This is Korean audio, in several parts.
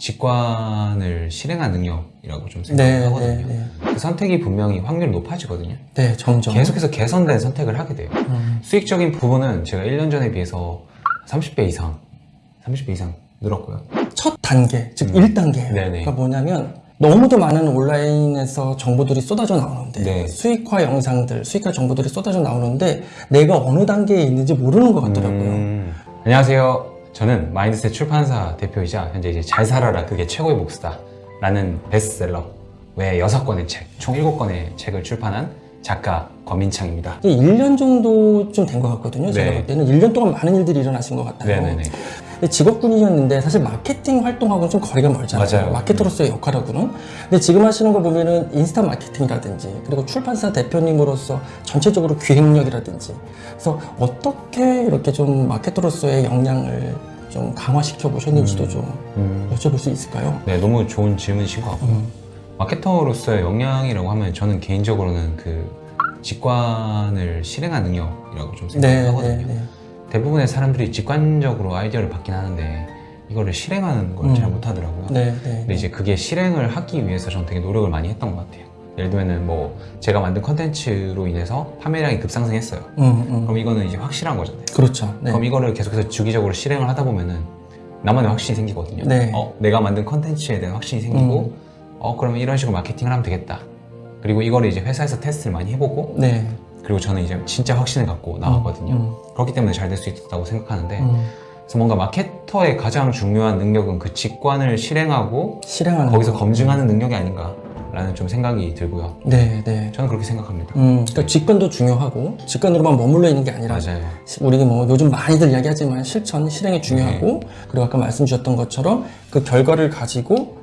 직관을 실행한 능력이라고 좀 네, 생각하거든요. 네, 네. 그 선택이 분명히 확률이 높아지거든요. 네, 점점. 계속해서 개선된 선택을 하게 돼요. 음, 수익적인 부분은 제가 1년 전에 비해서 30배 이상, 30배 이상 늘었고요. 첫 단계, 즉 음. 1단계예요. 네네. 그러니까 뭐냐면 너무도 많은 온라인에서 정보들이 쏟아져 나오는데 네. 수익화 영상들, 수익화 정보들이 쏟아져 나오는데 내가 어느 단계에 있는지 모르는 것 같더라고요. 음, 안녕하세요. 저는 마인드셋 출판사 대표이자 현재 이제 잘 살아라 그게 최고의 복수다 라는 베스트셀러 외 6권의 책, 총 7권의 책을 출판한 작가 권민창입니다. 이제 1년 정도 좀 된 것 같거든요. 제가 네. 볼 때는 1년 동안 많은 일들이 일어나신 것 같아요. 네네네. 근데 직업군이셨는데 사실 마케팅 활동하고는 좀 거리가 멀잖아요. 맞아요. 마케터로서의 역할하고는. 근데 지금 하시는 거 보면은 인스타 마케팅이라든지 그리고 출판사 대표님으로서 전체적으로 기획력이라든지 그래서 어떻게 이렇게 좀 마케터로서의 역량을 좀 강화시켜 보셨는지도 좀 음, 여쭤볼 수 있을까요? 네, 너무 좋은 질문이신 것 같고요. 음. 마케터로서의 역량이라고 하면 저는 개인적으로는 그 직관을 실행한 능력이라고 좀 네, 생각하거든요. 네, 네. 대부분의 사람들이 직관적으로 아이디어를 받긴 하는데 이거를 실행하는 걸잘 음. 못하더라고요. 네, 네. 근데 이제 그게 실행을 하기 위해서 저는 되게 노력을 많이 했던 것 같아요. 예를 들면은 뭐 제가 만든 컨텐츠로 인해서 판매량이 급상승했어요. 음, 음. 그럼 이거는 이제 확실한 거잖아요. 그렇죠. 네. 그럼 이거를 계속해서 주기적으로 실행을 하다 보면은 나만의 확신이 생기거든요. 네. 어, 내가 만든 컨텐츠에 대한 확신이 생기고, 어, 그러면 이런 식으로 마케팅을 하면 되겠다. 그리고 이거를 이제 회사에서 테스트를 많이 해보고, 네. 그리고 저는 이제 진짜 확신을 갖고 나왔거든요. 음, 그렇기 때문에 잘 될 수 있다고 생각하는데, 음. 그래서 뭔가 마케터의 가장 중요한 능력은 그 직관을 실행하고 실행하는 거기서 거. 검증하는 능력이 아닌가 라는 좀 생각이 들고요. 네, 네. 저는 그렇게 생각합니다. 음, 그러니까 직관도 중요하고 직관으로만 머물러 있는 게 아니라 맞아요. 우리 뭐 요즘 많이들 이야기하지만 실천, 실행이 중요하고 네. 그리고 아까 말씀 주셨던 것처럼 그 결과를 가지고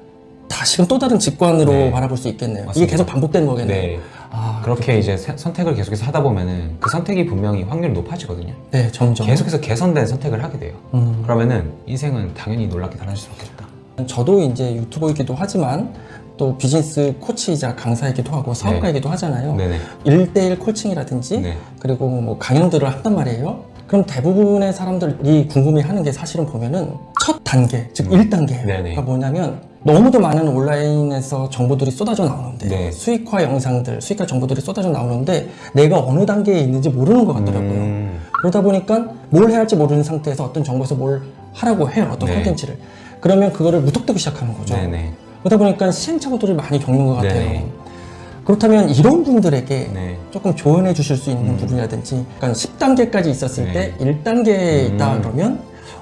다시금 또 다른 직관으로 네. 바라볼 수 있겠네요. 이게 맞습니다. 계속 반복되는 거겠네요. 네. 아, 그렇게 이제 세- 선택을 계속해서 하다 보면은 그 선택이 분명히 확률이 높아지거든요. 네, 점점. 계속해서 개선된 선택을 하게 돼요. 음. 그러면은 인생은 당연히 놀랍게 달라질 수밖에 없다. 저도 이제 유튜버이기도 하지만 또 비즈니스 코치이자 강사이기도 하고 사업가이기도 하잖아요. 네네. 일대일 코칭이라든지 네. 그리고 뭐 강연들을 한단 말이에요. 그럼 대부분의 사람들이 궁금해하는 게 사실은 보면은 첫 단계, 즉 음. 1단계예요. 네네. 그러니까 뭐냐면 너무도 많은 온라인에서 정보들이 쏟아져 나오는데 네. 수익화 영상들, 수익화 정보들이 쏟아져 나오는데 내가 어느 단계에 있는지 모르는 것 같더라고요. 음, 그러다 보니까 뭘 해야 할지 모르는 상태에서 어떤 정보에서 뭘 하라고 해요. 어떤 네. 콘텐츠를. 그러면 그거를 무턱대고 시작하는 거죠. 네네. 그러다 보니까 시행착오들을 많이 겪는 것 같아요. 네네. 그렇다면 이런 분들에게 네. 조금 조언해 주실 수 있는 부분이라든지 그러니까 10단계까지 있었을 네. 때 1단계에 있다 음. 그러면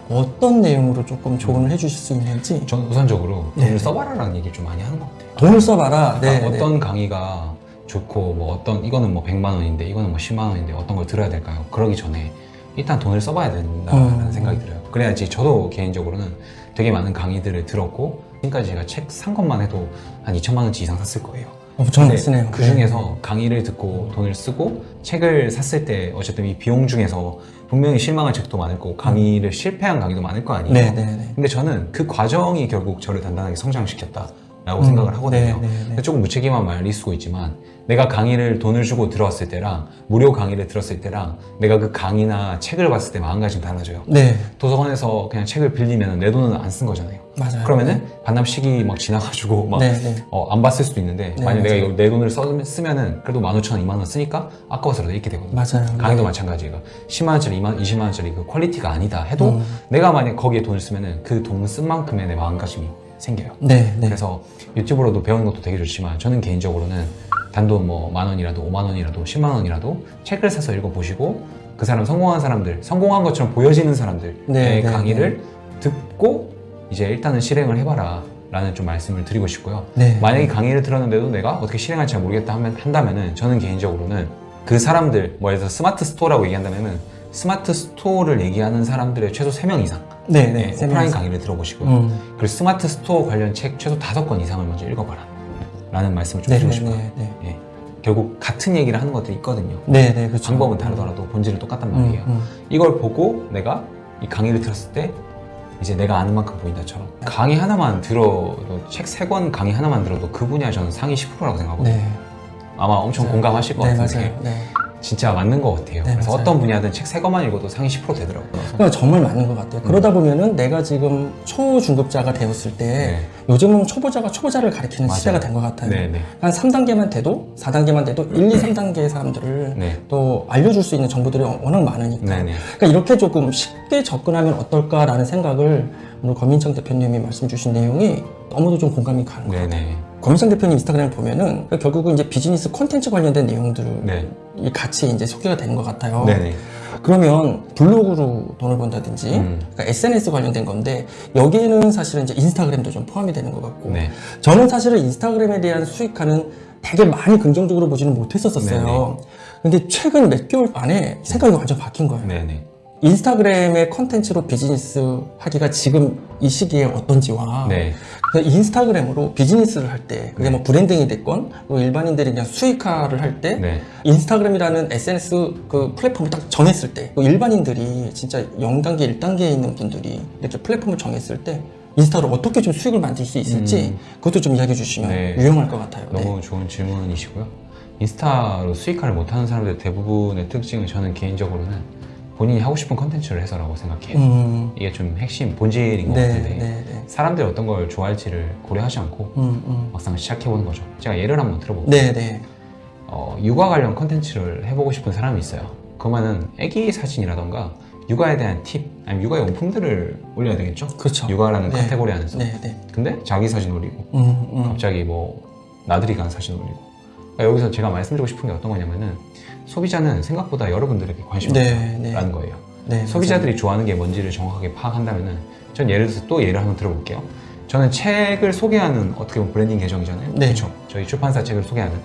어떤 내용으로 조금 조언을 해 주실 수 있는지 전 우선적으로 네. 돈을 써봐라라는 얘기를 좀 많이 하는 것 같아요. 돈을 써봐라. 네, 그러니까 네. 어떤 강의가 좋고 뭐 어떤 이거는 뭐 100만 원인데 이거는 뭐 10만 원인데 어떤 걸 들어야 될까요? 그러기 전에 일단 돈을 써봐야 된다라는 음. 생각이 들어요. 그래야지 저도 개인적으로는 되게 많은 강의들을 들었고 지금까지 제가 책 산 것만 해도 한 2천만 원치 이상 샀을 거예요. 엄청 근데 쓰네요. 그 중에서 강의를 듣고 돈을 쓰고 책을 샀을 때 어쨌든 이 비용 중에서 분명히 실망한 책도 많을 거고 강의를 실패한 강의도 많을 거 아니에요. 네, 네, 네. 근데 저는 그 과정이 결국 저를 단단하게 성장시켰다 라고 음, 생각을 하거든요. 네, 네, 네. 근데 조금 무책임한 말일 수도 있지만 내가 강의를 돈을 주고 들어왔을 때랑 무료 강의를 들었을 때랑 내가 그 강의나 책을 봤을 때 마음가짐이 달라져요. 네, 도서관에서 그냥 책을 빌리면 내 돈은 안 쓴 거잖아요. 맞아요. 그러면은 반납 시기 막 지나가지고 막 네, 네. 어, 안 봤을 수도 있는데 네, 만약 내가. 이거 내 돈을 써, 쓰면은 그래도 15,000원, 2만 원 쓰니까 아까워서라도 읽게 되거든요. 맞아요. 강의도 마찬가지예요. 10만 원짜리, 2만, 20만 원짜리 그 quality가 아니다 해도 음. 내가 만약 거기에 돈을 쓰면은 그 돈 쓴 만큼의 내 마음가짐이 생겨요. 네, 네. 그래서 유튜브로도 배우는 것도 되게 좋지만 저는 개인적으로는 단돈 뭐 만 원이라도 5만 원이라도 10만 원이라도 책을 사서 읽어보시고 그 사람 성공한 사람들, 성공한 것처럼 보여지는 사람들의 네, 네, 강의를 듣고 이제 일단은 실행을 해봐라 라는 좀 말씀을 드리고 싶고요. 네. 만약에 강의를 들었는데도 내가 어떻게 실행할지 잘 모르겠다 하면, 한다면 은 저는 개인적으로는 그 사람들, 뭐 예를 들어서 스마트 스토어라고 얘기한다면 은 스마트 스토어를 얘기하는 사람들의 최소 3명 이상 네, 네. 네, 세 오프라인. 강의를 들어보시고요. 음. 그리고 스마트 스토어 관련 책 최소 5권 이상을 먼저 읽어봐라 라는 말씀을 좀 네, 드리고 네, 싶어요. 네, 네. 예. 결국 같은 얘기를 하는 것들이 있거든요. 네, 네, 그렇죠. 방법은 다르더라도 본질은 똑같단 음, 말이에요. 음. 이걸 보고 내가 이 강의를 들었을 때 이제 내가 아는 만큼 보인다처럼 강의 하나만 들어도 책 세 권 강의 하나만 들어도 그 분야 저는 상위 10%라고 생각하거든요. 네. 아마 엄청 맞아요. 공감하실 것 네, 같은데. 네. 진짜 맞는 것 같아요. 네, 그래서 맞아요. 어떤 분야든 책 세 권만 읽어도 상위 10% 되더라고요. 그러니까 정말 맞는 것 같아요. 그러다 보면은 내가 지금 초중급자가 되었을 때 네. 요즘은 초보자가 초보자를 가리키는 맞아요. 시대가 된 것 같아요. 네, 네. 한 3단계만 돼도 4단계만 돼도 1, 2, 3단계의 사람들을 네. 또 알려줄 수 있는 정보들이 워낙 많으니까 네, 네. 그러니까 이렇게 조금 쉽게 접근하면 어떨까라는 생각을 오늘 권민창 대표님이 말씀 주신 내용이 너무도 좀 공감이 가는 거예요. 권민창 대표님 인스타그램 보면은 결국은 이제 비즈니스 콘텐츠 관련된 내용들이 네. 같이 이제 소개가 되는 것 같아요. 네네. 그러면 블로그로 돈을 번다든지 음. 그러니까 SNS 관련된 건데 여기에는 사실은 이제 인스타그램도 좀 포함이 되는 것 같고 네. 저는 사실은 인스타그램에 대한 수익화는 되게 많이 긍정적으로 보지는 못했었어요. 근데 최근 몇 개월 안에 생각이 완전 바뀐 거예요. 네네. 인스타그램의 컨텐츠로 비즈니스 하기가 지금 이 시기에 어떤지와 네. 그 인스타그램으로 비즈니스를 할 때 그게 뭐 branding이 됐건 또 일반인들이 그냥 수익화를 할때 네. 인스타그램이라는 SNS 그 플랫폼을 딱 정했을 때또 일반인들이 진짜 0단계, 1단계에 있는 분들이 이렇게 플랫폼을 정했을 때 인스타로 어떻게 좀 수익을 만들 수 있을지 그것도 좀 이야기해 주시면 네. 유용할 것 같아요. 네. 너무 좋은 질문이시고요. 인스타로 수익화를 못하는 사람들 대부분의 특징은 저는 개인적으로는 본인이 하고 싶은 컨텐츠를 해서라고 생각해요. 음, 이게 좀 핵심 본질인 것 네, 같은데 네, 네. 사람들이 어떤 걸 좋아할지를 고려하지 않고 음, 음. 막상 시작해보는 거죠. 제가 예를 한번 들어볼게요. 네, 네. 어, 육아 관련 컨텐츠를 해보고 싶은 사람이 있어요. 그러면은 아기 사진이라던가 육아에 대한 팁, 아니면 육아 용품들을 올려야 되겠죠? 그렇죠. 육아라는 네. 카테고리 안에서. 네, 네. 근데 자기 사진 올리고 음, 음. 갑자기 뭐 나들이 간 사진 올리고 그러니까 여기서 제가 말씀드리고 싶은 게 어떤 거냐면은 소비자는 생각보다 여러분들에게 관심이 네, 네. 없다는 거예요. 네, 소비자들이 좋아하는 게 뭔지를 정확하게 파악한다면은 전 예를 들어서 또 예를 한번 들어볼게요. 저는 책을 소개하는 어떻게 보면 브랜딩 계정이잖아요. 네. 그렇죠. 저희 출판사 책을 소개하는.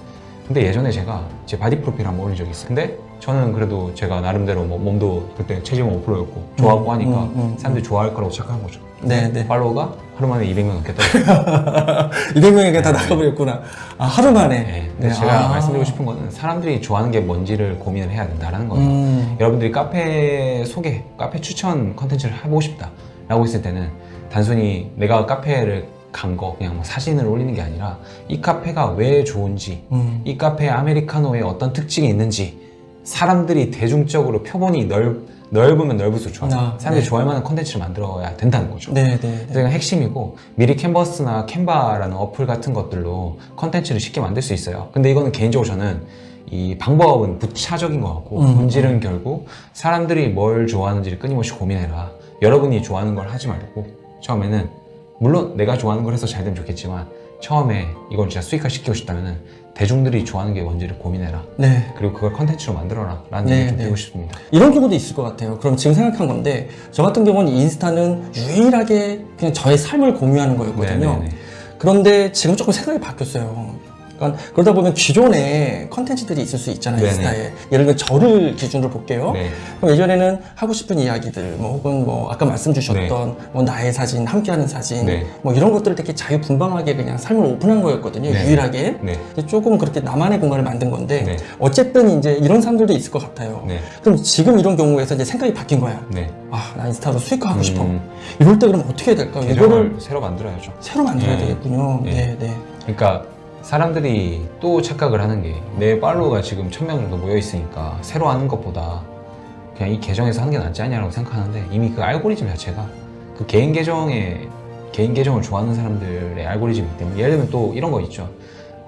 근데 예전에 제가 제 바디 프로필 한번 올린 적이 있어요. 근데 저는 그래도 제가 나름대로 뭐 몸도 그때 체지방 5%였고 좋아하고 하니까 음, 음, 사람들이 좋아할 거라고 착각한 거죠. 네, 네. 팔로워가 하루 만에 200명 넘게 떨어졌어요. 200명에게 다 나가버렸구나. 아, 하루 만에. 네. 근데 제가 아. 말씀드리고 싶은 거는 사람들이 좋아하는 게 뭔지를 고민을 해야 된다는 거죠. 음, 여러분들이 카페 소개, 카페 추천 컨텐츠를 해보고 싶다 라고 했을 때는 단순히 내가 카페를 간 거 그냥 뭐 사진을 올리는 게 아니라 이 카페가 왜 좋은지 음. 이 카페 아메리카노에 어떤 특징이 있는지 사람들이 대중적으로 표본이 넓, 넓으면 넓을수록 좋아요 아, 사람들이 네. 좋아할 만한 컨텐츠를 만들어야 된다는 거죠 네, 네. 그래서 이건 핵심이고 미리 캔버스나 Canva라는 어플 같은 것들로 컨텐츠를 쉽게 만들 수 있어요 근데 이거는 개인적으로 저는 이 방법은 부차적인 것 같고 음, 본질은 결국 사람들이 뭘 좋아하는지를 끊임없이 고민해라 여러분이 좋아하는 걸 하지 말고 처음에는 물론 내가 좋아하는 걸 해서 잘 되면 좋겠지만 처음에 이걸 진짜 수익화 시키고 싶다면 대중들이 좋아하는 게 뭔지를 고민해라 네. 그리고 그걸 컨텐츠로 만들어라 라는 네, 얘기 좀 네. 드리고 싶습니다 이런 경우도 있을 것 같아요. 그럼 지금 생각한 건데, 저 같은 경우는 인스타는 유일하게 그냥 저의 삶을 공유하는 거였거든요. 네, 네, 네. 그런데 지금 조금 생각이 바뀌었어요. 그러니까 그러다 보면 기존에 컨텐츠들이 있을 수 있잖아요. 인스타에. 예를 들면 저를 기준으로 볼게요. 네. 그럼 예전에는 하고 싶은 이야기들, 뭐 혹은 뭐 아까 말씀 주셨던 뭐 나의 사진, 함께하는 사진, 네. 뭐 이런 것들을 되게 자유분방하게 그냥 삶을 오픈한 거였거든요, 네. 유일하게. 네. 조금 그렇게 나만의 공간을 만든 건데 네. 어쨌든 이제 이런 사람들도 있을 것 같아요. 네. 그럼 지금 이런 경우에서 이제 생각이 바뀐 거야. 네. 아, 나 인스타로 수익화하고 음. 싶어. 이럴 때 그럼 어떻게 해야 될까? 이거를 새로 만들어야죠 새로 만들어야 네. 되겠군요. 네. 네, 네. 그러니까 사람들이 또 착각을 하는 게 내 팔로우가 지금 1000명 정도 모여 있으니까 새로 하는 것보다 그냥 이 계정에서 하는 게 낫지 않냐라고 생각하는데 이미 그 알고리즘 자체가 그 개인 계정에 개인 계정을 좋아하는 사람들의 알고리즘이기 때문에 예를 들면 또 이런 거 있죠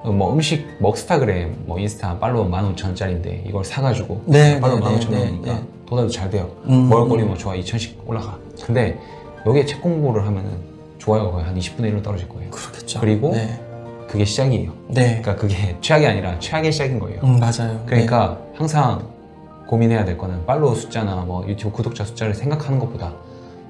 어, 뭐 음식 먹스타그램 뭐 인스타 팔로워 15,000원짜리인데 이걸 사가지고 네, 팔로워 네, 15,000원이니까 네, 네. 도달도 잘 돼요 음, 먹을거리 뭐 좋아 2,000씩 올라가 근데 여기에 책 공부를 하면은 좋아요가 거의 한 20분의 1로 떨어질 거예요 그렇겠죠. 그리고 네. 그게 시작이에요 네. 그러니까 그게 최악이 아니라 최악의 시작인 거예요. 음, 맞아요. 그러니까 항상 고민해야 될 거는 팔로우 숫자나 뭐 유튜브 구독자 숫자를 생각하는 것보다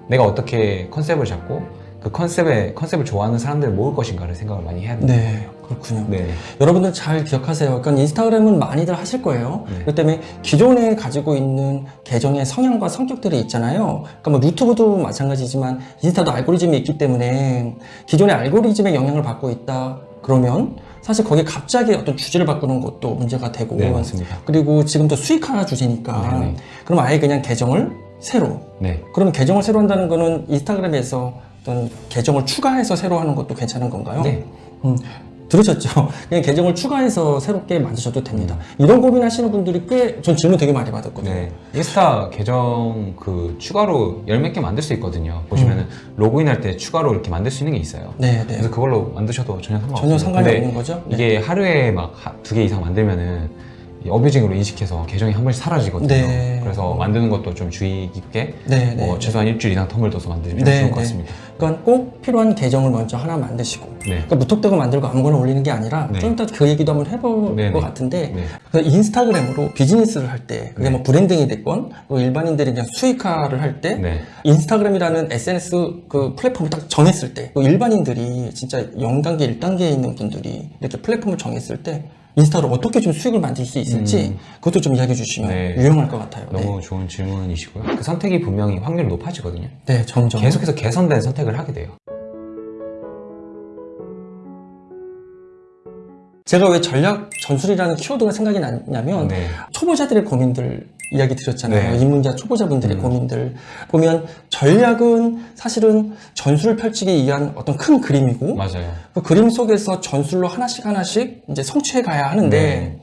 내가 어떻게 컨셉을 잡고 그 컨셉에 컨셉을 좋아하는 사람들을 모을 것인가를 생각을 많이 해야 네. 돼요. 네. 그렇군요. 네. 여러분들 잘 기억하세요. 그러니까 인스타그램은 많이들 하실 거예요. 네. 그렇기 때문에 기존에 가지고 있는 계정의 성향과 성격들이 있잖아요. 그러니까 뭐 유튜브도 마찬가지지만 인스타도 알고리즘이 있기 때문에 기존의 알고리즘의 영향을 받고 있다. 그러면 사실 거기에 갑자기 어떤 주제를 바꾸는 것도 문제가 되고 네, 맞습니다. 그리고 지금 또 수익화 주제니까 네, 네. 그럼 아예 그냥 계정을 새로 네. 그러면 계정을 새로 한다는 거는 인스타그램에서 어떤 계정을 추가해서 새로 하는 것도 괜찮은 건가요? 네. 음, 들으셨죠? 그냥 계정을 추가해서 새롭게 만드셔도 됩니다. 음. 이런 고민하시는 분들이 꽤 전 질문 되게 많이 받았거든요. 네. 인스타 계정 그 추가로 열 몇 개 만들 수 있거든요. 보시면은 로그인할 때 추가로 이렇게 만들 수 있는 게 있어요. 네, 네. 그래서 그걸로 만드셔도 전혀 상관없어요. 전혀 상관이 근데 없는 거죠? 네. 이게 하루에 막 두 개 이상 만들면은 이 abusing으로 인식해서 계정이 한 번씩 사라지거든요. 네. 그래서 만드는 것도 좀 주의 깊게 네, 네. 뭐 최소한 일주일 이상 term을 둬서 만드시면 네, 좋을 것 네. 같습니다. 그러니까 꼭 필요한 계정을 먼저 하나 만드시고 네. 그러니까 무턱대고 만들고 아무거나 올리는 게 아니라 네. 좀 이따 그 얘기도 한번 해볼 네, 것 네. 같은데 네. 그 인스타그램으로 비즈니스를 할 때 그게 네. 뭐 branding이 됐건 또 일반인들이 그냥 수익화를 할때 네. 인스타그램이라는 SNS 그 플랫폼을 딱 정했을 때, 또 일반인들이 진짜 0단계, 1단계에 있는 분들이 이렇게 플랫폼을 정했을 때, 인스타로 어떻게 좀 수익을 만들 수 있을지, 그것도 좀 이야기해 주시면 음. 네. 유용할 것 같아요. 너무 좋은 질문이시고요. 그 선택이 분명히 확률이 높아지거든요. 네. 네, 점점. 계속해서 개선된 선택을 하게 돼요. 제가 왜 전략 전술이라는 키워드가 생각이 났냐면, 네. 초보자들의 고민들 이야기 드렸잖아요. 네. 입문자 초보자분들의 음. 고민들. 보면 전략은 사실은 전술을 펼치기 위한 어떤 큰 그림이고, 맞아요. 그 그림 속에서 전술로 하나씩 하나씩 이제 성취해 가야 하는데 네.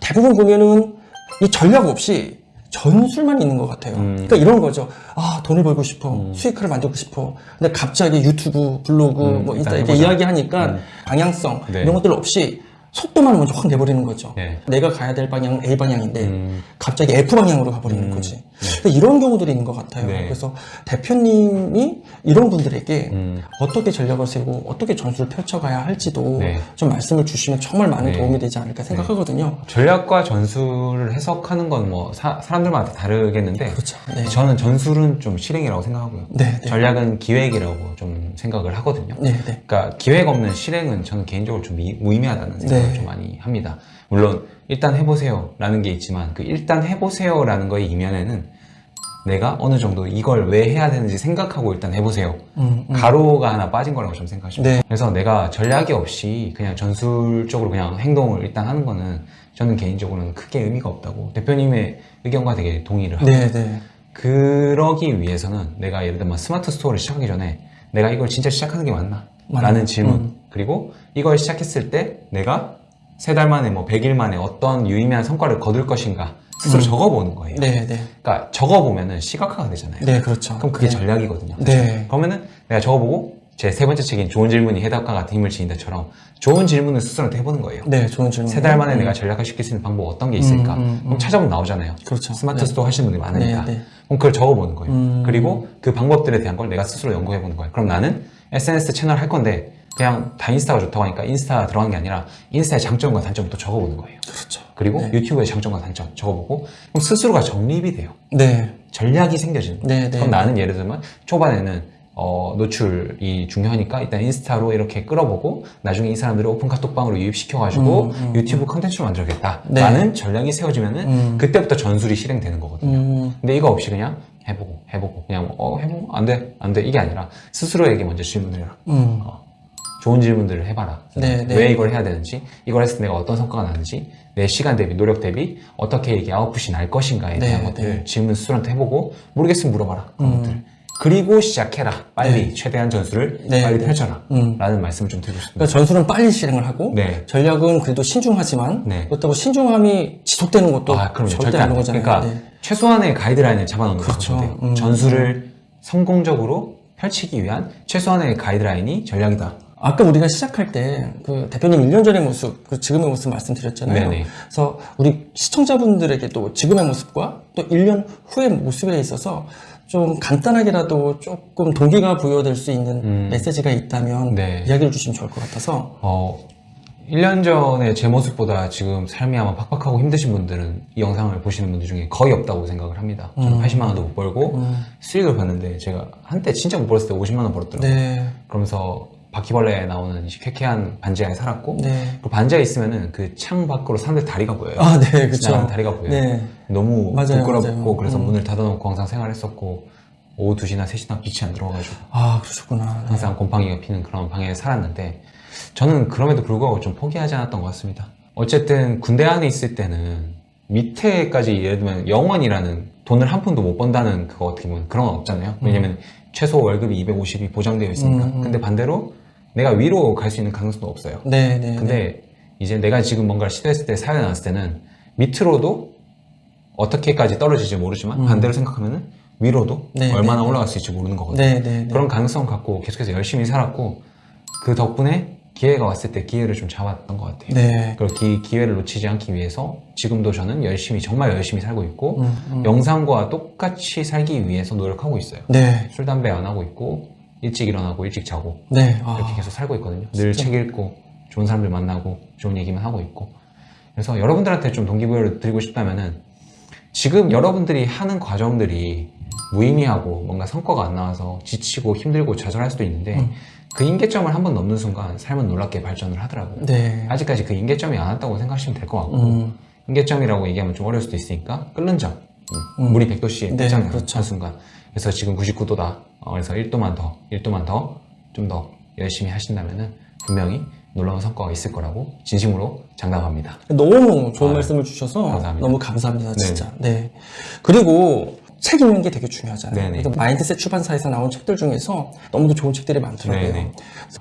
대부분 보면은 이 전략 없이 전술만 있는 것 같아요. 음. 그러니까 이런 거죠. 아 돈을 벌고 싶어, 수익화를 만들고 싶어. 근데 갑자기 유튜브, 블로그, 음, 뭐 인스타 이렇게. 이야기하니까 음. 방향성 네. 이런 것들 없이 속도만 먼저 확 내버리는 거죠. 네. 내가 가야 될 방향은 A 방향인데 음. 갑자기 F 방향으로 가버리는 음. 거지. 근데 이런 경우들이 있는 것 같아요. 네. 그래서 대표님이 이런 분들에게 음. 어떻게 전략을 세우고 어떻게 전술을 펼쳐가야 할지도 네. 좀 말씀을 주시면 정말 많은 네. 도움이 되지 않을까 생각하거든요. 전략과 전술을 해석하는 건 뭐 사람들마다 다르겠는데 그렇죠. 네. 저는 전술은 좀 실행이라고 생각하고요. 네, 네. 전략은 기획이라고 좀 생각을 하거든요. 네, 네. 그러니까 기획 없는 실행은 저는 개인적으로 좀 미- 무의미하다는 생각을 네. 좀 많이 합니다. 물론 일단 해보세요 라는 게 있지만 그 일단 해보세요 라는 거의 이면에는 내가 어느 정도 이걸 왜 해야 되는지 생각하고 일단 해보세요. 음, 음. 괄호가 하나 빠진 거라고 좀 생각하시면 네. 돼요. 그래서 내가 전략이 없이 그냥 전술적으로 그냥 행동을 일단 하는 거는 저는 개인적으로는 크게 의미가 없다고 대표님의 의견과 되게 동의를 하고 네, 네. 그러기 위해서는 내가 예를 들면 스마트 스토어를 시작하기 전에 내가 이걸 진짜 시작하는 게 맞나? 맞나? 라는 질문 음. 그리고 이걸 시작했을 때 내가 세 달 만에 뭐 100일 만에 어떤 유의미한 성과를 거둘 것인가 스스로 적어보는 거예요 음. 네, 네. 그러니까 적어보면은 시각화가 되잖아요 네, 그렇죠. 그럼 그게 네. 전략이거든요 네. 그러면은 내가 적어보고 제 세 번째 책인 좋은 질문이 해답과 같은 힘을 지닌다처럼 좋은 질문을 스스로한테 해보는 거예요 네, 좋은 질문. 세 달 만에 내가 전략화 시킬 수 있는 방법 어떤 게 있을까 음, 음, 음. 그럼 찾아보면 나오잖아요 그렇죠. 스마트 네. 스토어 하시는 분들이 많으니까 네, 네. 그럼 그걸 적어보는 거예요 음. 그리고 그 방법들에 대한 걸 내가 스스로 연구해보는 거예요 그럼 나는 SNS 채널 할 건데 그냥 다 인스타가 좋다고 하니까 인스타 들어간 게 아니라 인스타의 장점과 단점을 또 적어보는 거예요 그렇죠. 그리고 네. 유튜브의 장점과 단점 적어보고 그럼 스스로가 정립이 돼요 네. 전략이 생겨지는 거예요 네, 네. 그럼 나는 예를 들면 초반에는 어, 노출이 중요하니까 일단 인스타로 이렇게 끌어보고 나중에 이 사람들을 오픈 카톡방으로 유입시켜가지고 음, 음, 유튜브 컨텐츠를 만들겠다 네. 라는 전략이 세워지면은 음. 그때부터 전술이 실행되는 거거든요 음, 근데 이거 없이 그냥 해보고 해보고 그냥 어 해보고 안돼 안돼 이게 아니라 스스로에게 먼저 질문을 해라 음. 좋은 질문들을 해봐라 네, 네. 왜 이걸 해야 되는지 이걸 했을 때 내가 어떤 성과가 나는지 내 시간 대비 노력 대비 어떻게 이게 아웃풋이 날 것인가에 네, 대한 것들 질문 스스로한테 해보고 모르겠으면 물어봐라 그런 음. 것들 그리고 시작해라 빨리 최대한 전술을 네, 빨리 네. 펼쳐라 음. 라는 말씀을 좀 드리고 싶습니다 그러니까 전술은 빨리 실행을 하고 네. 전략은 그래도 신중하지만 네. 그렇다고 신중함이 지속되는 것도 아, 그럼요. 절대 안 돼. 거잖아요. 그러니까 네. 최소한의 가이드라인을 잡아놓는 그렇죠. 거죠. 음. 전술을 성공적으로 펼치기 위한 최소한의 가이드라인이 전략이다. 아까 우리가 시작할 때 그 대표님 1년 전의 모습, 그 지금의 모습 말씀드렸잖아요. 네네. 그래서 우리 시청자분들에게도 지금의 모습과 또 1년 후의 모습에 있어서 좀 간단하게라도 조금 동기가 부여될 수 있는 음. 메시지가 있다면 네. 이야기를 주시면 좋을 것 같아서 어, 1년 전의 제 모습보다 지금 삶이 아마 팍팍하고 힘드신 분들은 이 영상을 보시는 분들 중에 거의 없다고 생각을 합니다. 저는 음. 80만 원도 못 벌고 음. 수익을 봤는데 제가 한때 진짜 못 벌었을 때 50만 원 벌었더라고요. 네, 그러면서 바퀴벌레에 나오는 이 쾌쾌한 반지 안에 살았고 네. 그 반지가 있으면은 그 창 밖으로 사람들 다리가 보여요. 아, 네, 그렇죠. 다리가 보여요. 네, 너무 맞아요, 부끄럽고 맞아요. 그래서 음. 문을 닫아놓고 항상 생활했었고 오후 2시나 3시나 빛이 안 들어와가지고 아 그러셨구나. 네. 항상 곰팡이가 피는 그런 방에 살았는데 저는 그럼에도 불구하고 좀 포기하지 않았던 것 같습니다. 어쨌든 군대 안에 있을 때는 밑에까지 예를 들면 영원이라는 돈을 한 푼도 못 번다는 그거 어떻게 보면 그런 건 없잖아요. 왜냐면 최소 월급이 250이 보장되어 있으니까. 음, 음. 근데 반대로 내가 위로 갈 수 있는 가능성도 없어요. 네, 네. 근데 이제 내가 지금 뭔가를 시도했을 때 사연이 나왔을 때는 밑으로도 어떻게까지 떨어질지 모르지만 반대로 생각하면은 위로도 네, 얼마나 네, 올라갈 수 있을지 모르는 거거든요. 네, 네, 네. 그런 가능성 갖고 계속해서 열심히 살았고 그 덕분에 기회가 왔을 때 기회를 좀 잡았던 것 같아요. 네. 그리고 기, 기회를 놓치지 않기 위해서 지금도 저는 열심히 정말 열심히 살고 있고 음, 음. 영상과 똑같이 살기 위해서 노력하고 있어요. 네. 술 담배 안 하고 있고 일찍 일어나고 일찍 자고 네. 이렇게 아, 계속 살고 있거든요. 늘 책 읽고 좋은 사람들 만나고 좋은 얘기만 하고 있고 그래서 여러분들한테 좀 동기부여를 드리고 싶다면 은 지금 여러분들이 하는 과정들이 무의미하고 뭔가 성과가 안 나와서 지치고 힘들고 좌절할 수도 있는데 음. 그 인계점을 한 번 넘는 순간 삶은 놀랍게 발전을 하더라고요. 네. 아직까지 그 인계점이 안 왔다고 생각하시면 될 것 같고 음, 인계점이라고 얘기하면 좀 어려울 수도 있으니까 끓는 점 음, 음. 물이 100도씨에 네, 그렇죠. 한 순간 그래서 지금 99도다 그래서 1도만 더 1도만 더 좀 더 열심히 하신다면은 분명히 놀라운 성과가 있을 거라고 진심으로 장담합니다 너무 좋은 아, 말씀을 주셔서 감사합니다. 너무 감사합니다, 진짜. 네. 그리고 책 읽는 게 되게 중요하잖아요. 그래서 마인드셋 출판사에서 나온 책들 중에서 너무도 좋은 책들이 많더라고요. 네네.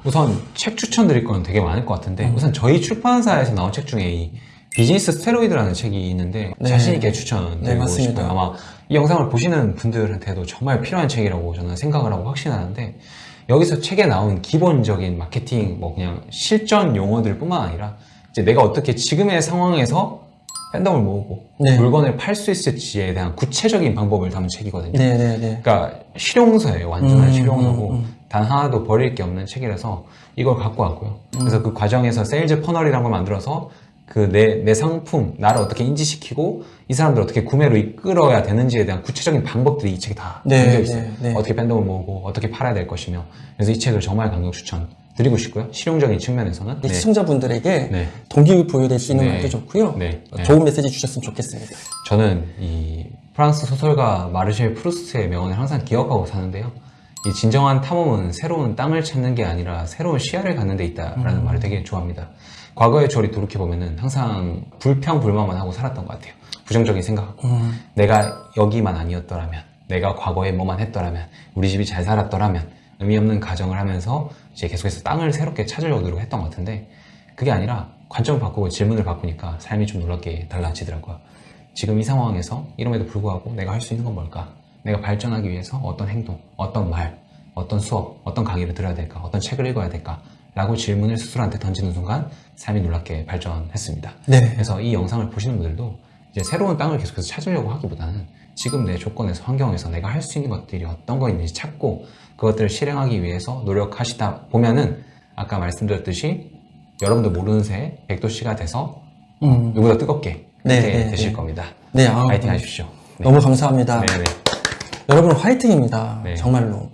우선 책 추천드릴 건 되게 많을 것 같은데 음. 우선 저희 출판사에서 나온 책 중에 이 비즈니스 스테로이드라는 책이 있는데 네. 자신 있게 추천드리고 네. 싶어요. 아마 이 영상을 보시는 분들한테도 정말 필요한 책이라고 저는 생각을 하고 확신하는데 여기서 책에 나온 기본적인 마케팅 뭐 그냥 실전 용어들 뿐만 아니라 이제 내가 어떻게 지금의 상황에서 팬덤을 모으고 네. 물건을 팔 수 있을지에 대한 구체적인 방법을 담은 책이거든요. 네네네. 그러니까 실용서예요. 완전한 음, 실용서고 음, 음. 단 하나도 버릴 게 없는 책이라서 이걸 갖고 왔고요. 그래서 그 과정에서 sales funnel이라는 걸 만들어서 그 내 내 상품 나를 어떻게 인지시키고 이 사람들 을 어떻게 구매로 이끌어야 되는지에 대한 구체적인 방법들이 이 책에 다 네, 담겨 있어요. 네, 네. 어떻게 팬덤을 모으고 어떻게 팔아야 될 것이며 그래서 이 책을 정말 강력 추천 드리고 싶고요. 실용적인 측면에서는 이 시청자분들에게 네. 동기부여 수 있는 네. 말도 좋고요. 네. 네. 좋은 메시지 주셨으면 좋겠습니다. 저는 이 프랑스 소설가 마르셀 프루스트의 명언을 항상 기억하고 사는데요. 이 진정한 탐험은 새로운 땅을 찾는 게 아니라 새로운 시야를 갖는 데 있다라는 말을 되게 좋아합니다. 과거의 저를 돌이켜보면 항상 불평불만만 하고 살았던 것 같아요. 부정적인 생각하고. 음, 내가 여기만 아니었더라면, 내가 과거에 뭐만 했더라면, 우리 집이 잘 살았더라면, 의미 없는 가정을 하면서 이제 계속해서 땅을 새롭게 찾으려고 노력했던 것 같은데, 그게 아니라 관점을 바꾸고 질문을 바꾸니까 삶이 좀 놀랍게 달라지더라고요. 지금 이 상황에서 이름에도 불구하고 내가 할 수 있는 건 뭘까? 내가 발전하기 위해서 어떤 행동, 어떤 말, 어떤 수업, 어떤 강의를 들어야 될까? 어떤 책을 읽어야 될까? 라고 질문을 스스로한테 던지는 순간 삶이 놀랍게 발전했습니다. 네. 그래서 이 영상을 보시는 분들도 이제 새로운 땅을 계속해서 찾으려고 하기보다는 지금 내 조건에서 환경에서 내가 할 수 있는 것들이 어떤 거 있는지 찾고 그것들을 실행하기 위해서 노력하시다 보면은 아까 말씀드렸듯이 여러분들 모르는 새에 100도씨가 돼서 음, 누구보다 뜨겁게 네, 네, 되실 네. 겁니다. 네, 아, 파이팅 하십시오. 네. 너무 감사합니다. 네, 네. 여러분 화이팅입니다. 네. 정말로.